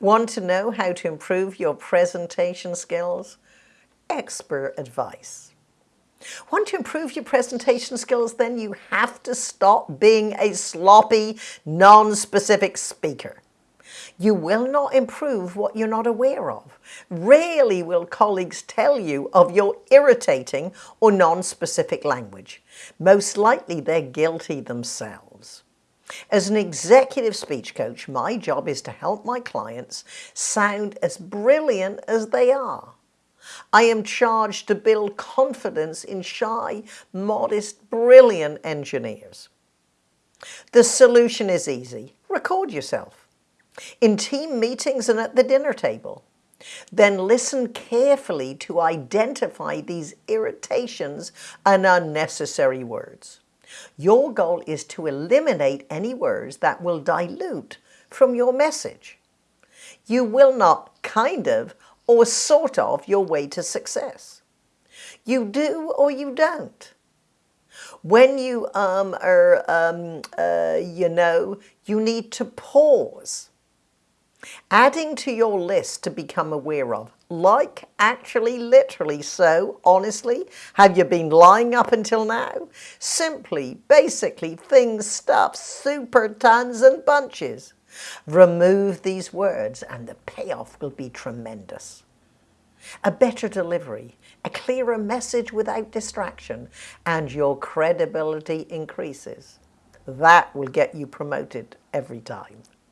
Want to know how to improve your presentation skills? Expert advice. Want to improve your presentation skills? Then you have to stop being a sloppy, non-specific speaker. You will not improve what you're not aware of. Rarely will colleagues tell you of your irritating or non-specific language. Most likely they're guilty themselves. As an executive speech coach, my job is to help my clients sound as brilliant as they are. I am charged to build confidence in shy, modest, brilliant engineers. The solution is easy. Record yourself in team meetings and at the dinner table. Then listen carefully to identify these irritations and unnecessary words. Your goal is to eliminate any words that will dilute from your message. You will not kind of or sort of your way to success. You do or you don't. When you um, are, um, uh, you know, you need to pause Adding to your list to become aware of. Like, actually, literally. So, honestly, have you been lying up until now? Simply, basically, things, stuff, super tons and bunches. Remove these words and the payoff will be tremendous. A better delivery, a clearer message without distraction, and your credibility increases. That will get you promoted every time.